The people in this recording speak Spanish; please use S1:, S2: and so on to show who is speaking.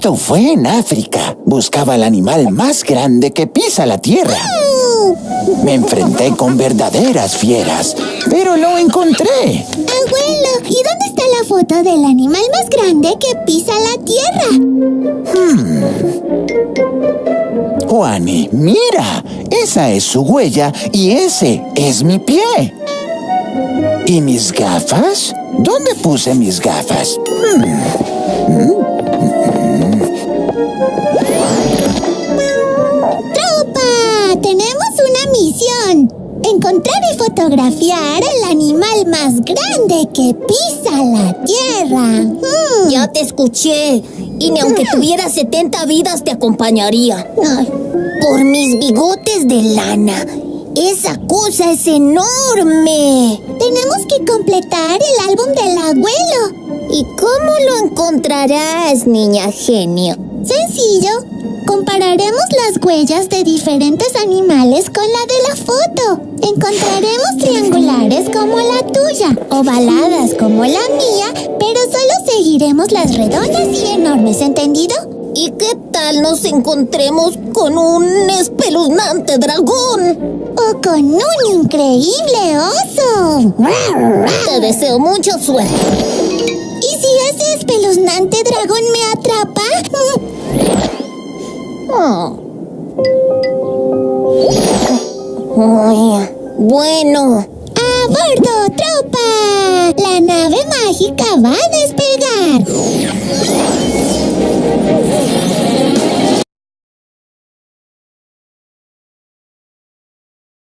S1: Esto fue en África. Buscaba al animal más grande que pisa la tierra. Me enfrenté con verdaderas fieras, pero lo encontré.
S2: Abuelo, ¿y dónde está la foto del animal más grande que pisa la tierra?
S1: Juani, mira, esa es su huella y ese es mi pie. ¿Y mis gafas? ¿Dónde puse mis gafas?
S2: ¡Tropa! Y fotografiar el animal más grande que pisa la tierra. Mm.
S3: Ya te escuché. Y ni aunque tuviera 70 vidas te acompañaría.
S2: Ay,
S3: Por mis bigotes de lana. Esa cosa es enorme.
S2: tenemos que completar el álbum del abuelo.
S3: ¿Y cómo lo encontrarás, niña genio?
S2: Sencillo. Compararemos las huellas de diferentes animales con la de la foto. Encontraremos triangulares como la tuya, ovaladas como la mía, pero solo seguiremos las redondas y enormes, ¿entendido?
S3: ¿Y qué tal nos encontremos con un espeluznante dragón?
S2: O con un increíble oso.
S3: Te deseo mucha suerte.
S2: ¿Y si ese espeluznante dragón me atrapa?
S3: Oh. Bueno,
S2: ¡A bordo, tropa! La nave mágica va a despegar.